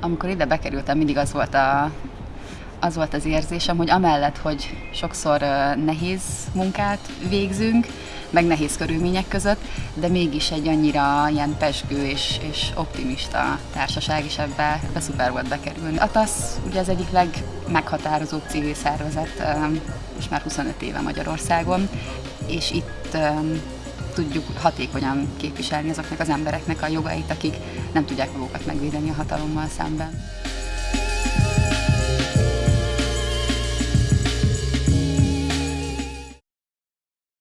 Amikor ide bekerültem, mindig az volt a, az volt az érzésem, hogy amellett, hogy sokszor nehéz munkát végzünk, meg nehéz körülmények között, de mégis egy annyira ilyen pesgő és, és optimista társaság, és ebbe, ebbe szuper volt bekerülni. A TASZ ugye az egyik legmeghatározóbb civil szervezet, és már 25 éve Magyarországon, és itt tudjuk hatékonyan képviselni azoknak az embereknek a jogait, akik nem tudják magukat megvédeni a hatalommal szemben.